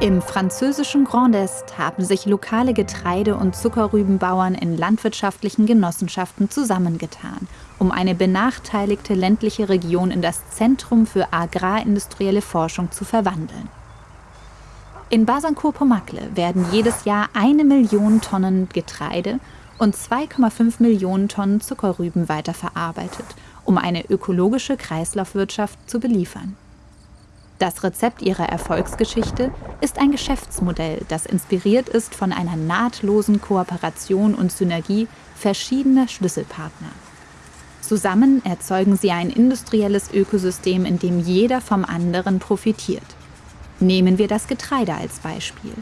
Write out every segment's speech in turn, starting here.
Im französischen Grand Est haben sich lokale Getreide- und Zuckerrübenbauern in landwirtschaftlichen Genossenschaften zusammengetan, um eine benachteiligte ländliche Region in das Zentrum für agrarindustrielle Forschung zu verwandeln. In Basancourt-Pomacle werden jedes Jahr eine Million Tonnen Getreide und 2,5 Millionen Tonnen Zuckerrüben weiterverarbeitet, um eine ökologische Kreislaufwirtschaft zu beliefern. Das Rezept ihrer Erfolgsgeschichte ist ein Geschäftsmodell, das inspiriert ist von einer nahtlosen Kooperation und Synergie verschiedener Schlüsselpartner. Zusammen erzeugen sie ein industrielles Ökosystem, in dem jeder vom anderen profitiert. Nehmen wir das Getreide als Beispiel.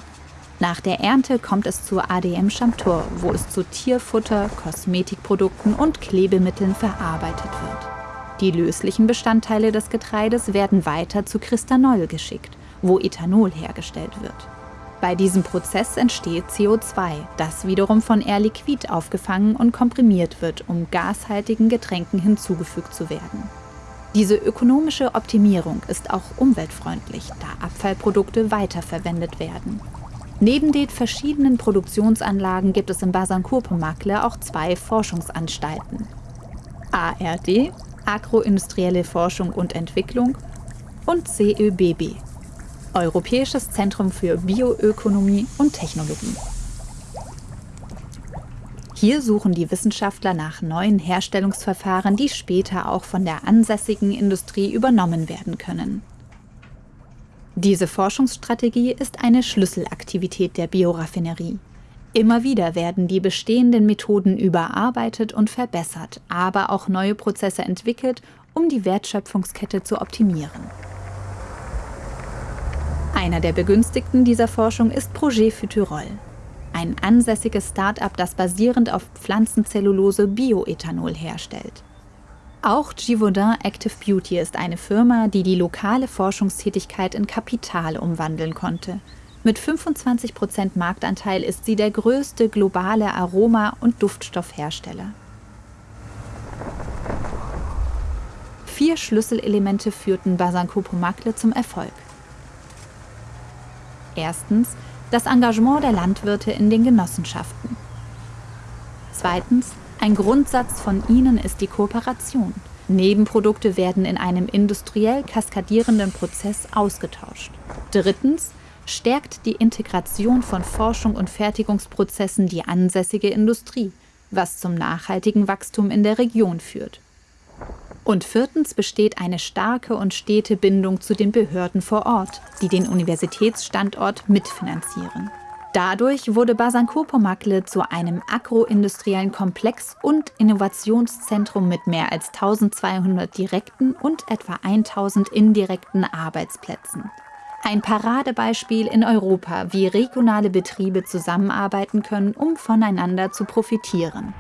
Nach der Ernte kommt es zur ADM Chamtor, wo es zu Tierfutter, Kosmetikprodukten und Klebemitteln verarbeitet wird. Die löslichen Bestandteile des Getreides werden weiter zu Cristanol geschickt, wo Ethanol hergestellt wird. Bei diesem Prozess entsteht CO2, das wiederum von Air Liquide aufgefangen und komprimiert wird, um gashaltigen Getränken hinzugefügt zu werden. Diese ökonomische Optimierung ist auch umweltfreundlich, da Abfallprodukte weiterverwendet werden. Neben den verschiedenen Produktionsanlagen gibt es in Basancourt-Pomacle auch zwei Forschungsanstalten. ARD Agroindustrielle Forschung und Entwicklung und CÖBB, Europäisches Zentrum für Bioökonomie und Technologie. Hier suchen die Wissenschaftler nach neuen Herstellungsverfahren, die später auch von der ansässigen Industrie übernommen werden können. Diese Forschungsstrategie ist eine Schlüsselaktivität der Bioraffinerie. Immer wieder werden die bestehenden Methoden überarbeitet und verbessert, aber auch neue Prozesse entwickelt, um die Wertschöpfungskette zu optimieren. Einer der Begünstigten dieser Forschung ist Projet Futurol, ein ansässiges Start-up, das basierend auf Pflanzenzellulose Bioethanol herstellt. Auch Givaudan Active Beauty ist eine Firma, die die lokale Forschungstätigkeit in Kapital umwandeln konnte – mit 25% Marktanteil ist sie der größte globale Aroma- und Duftstoffhersteller. Vier Schlüsselelemente führten Basanco Pomacle zum Erfolg. Erstens das Engagement der Landwirte in den Genossenschaften. Zweitens, ein Grundsatz von ihnen ist die Kooperation. Nebenprodukte werden in einem industriell kaskadierenden Prozess ausgetauscht. Drittens, stärkt die Integration von Forschung und Fertigungsprozessen die ansässige Industrie, was zum nachhaltigen Wachstum in der Region führt. Und viertens besteht eine starke und stete Bindung zu den Behörden vor Ort, die den Universitätsstandort mitfinanzieren. Dadurch wurde Basancourt-Pomacle zu einem agroindustriellen Komplex und Innovationszentrum mit mehr als 1200 direkten und etwa 1000 indirekten Arbeitsplätzen. Ein Paradebeispiel in Europa, wie regionale Betriebe zusammenarbeiten können, um voneinander zu profitieren.